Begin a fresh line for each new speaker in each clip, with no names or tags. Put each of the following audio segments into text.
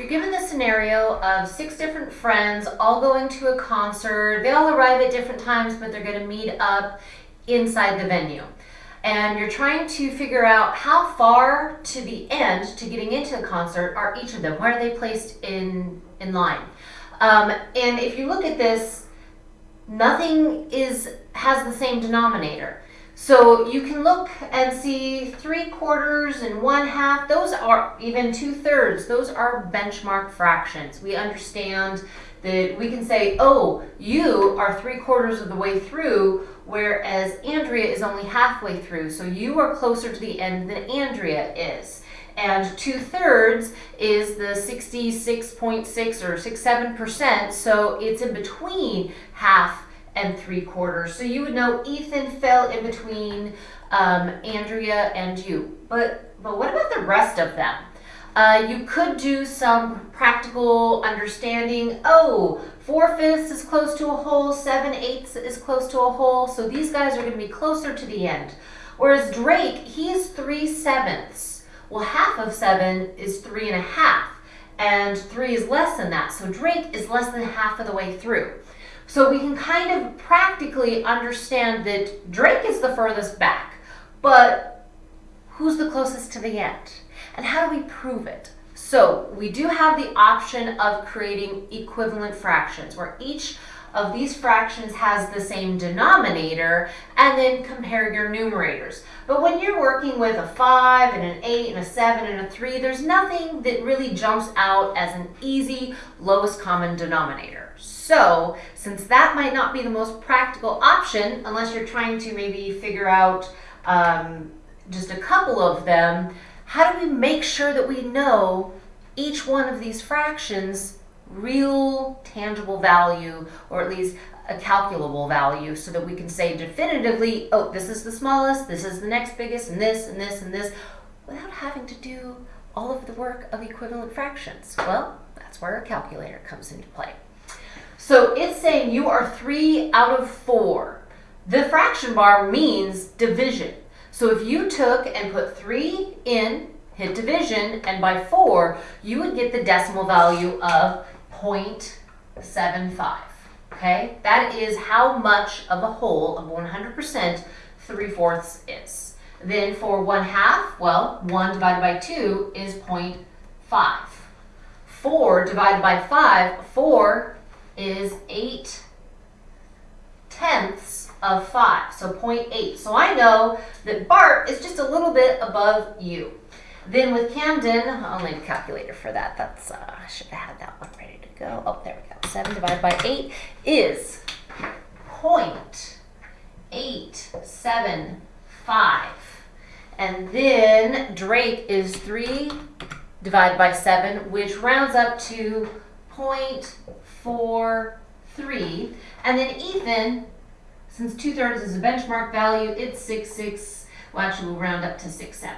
You're given the scenario of six different friends all going to a concert. They all arrive at different times, but they're going to meet up inside the venue. And you're trying to figure out how far to the end to getting into the concert are each of them. Where are they placed in, in line? Um, and if you look at this, nothing is has the same denominator. So you can look and see three quarters and one half, those are even two thirds, those are benchmark fractions. We understand that we can say, oh, you are three quarters of the way through, whereas Andrea is only halfway through. So you are closer to the end than Andrea is. And two thirds is the 66.6 or 67%, so it's in between half and three quarters. So you would know Ethan fell in between um, Andrea and you. But, but what about the rest of them? Uh, you could do some practical understanding. Oh, four fifths is close to a whole, seven eighths is close to a whole. So these guys are going to be closer to the end. Whereas Drake, he's three sevenths. Well, half of seven is three and a half, and three is less than that. So Drake is less than half of the way through. So we can kind of practically understand that Drake is the furthest back, but who's the closest to the end? And how do we prove it? So we do have the option of creating equivalent fractions where each of these fractions has the same denominator and then compare your numerators. But when you're working with a 5 and an 8 and a 7 and a 3, there's nothing that really jumps out as an easy lowest common denominator. So since that might not be the most practical option, unless you're trying to maybe figure out um, just a couple of them, how do we make sure that we know each one of these fractions real tangible value or at least a calculable value so that we can say definitively, oh, this is the smallest, this is the next biggest, and this, and this, and this, without having to do all of the work of equivalent fractions. Well, that's where a calculator comes into play. So it's saying you are three out of four. The fraction bar means division. So if you took and put three in, hit division, and by four, you would get the decimal value of 0.75. Okay, that is how much of a whole of 100% 3 fourths is. Then for 1 half, well, 1 divided by 2 is 0.5. 4 divided by 5, 4 is 8 tenths of 5, so 0.8. So I know that Bart is just a little bit above you. Then with Camden, I'll need a calculator for that. That's, uh, I should have had that one ready to go. Oh, there we go. 7 divided by 8 is 0.875. And then Drake is 3 divided by 7, which rounds up to 0.43. And then Ethan, since 2 thirds is a benchmark value, it's 6, 6. Well, actually, we'll round up to 6, 7.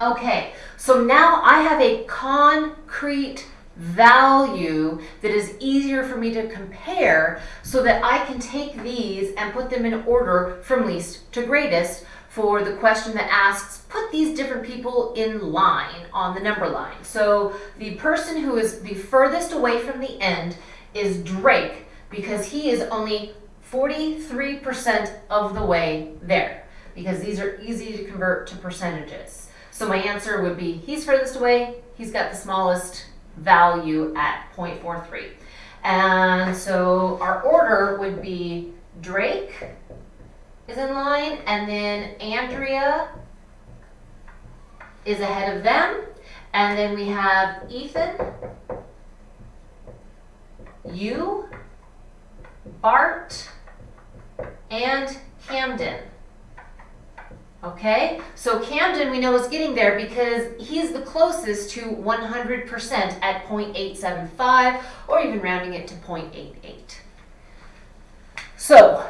Okay, so now I have a concrete value that is easier for me to compare so that I can take these and put them in order from least to greatest for the question that asks, put these different people in line on the number line. So the person who is the furthest away from the end is Drake because he is only 43% of the way there because these are easy to convert to percentages. So my answer would be he's furthest away, he's got the smallest value at 0.43. And so our order would be Drake, is in line, and then Andrea is ahead of them. And then we have Ethan, you, Bart, and Camden. Okay, so Camden we know is getting there because he's the closest to 100% at 0.875 or even rounding it to 0.88. So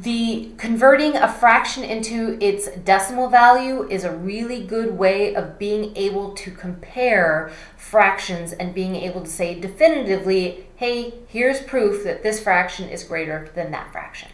the converting a fraction into its decimal value is a really good way of being able to compare fractions and being able to say definitively, hey, here's proof that this fraction is greater than that fraction.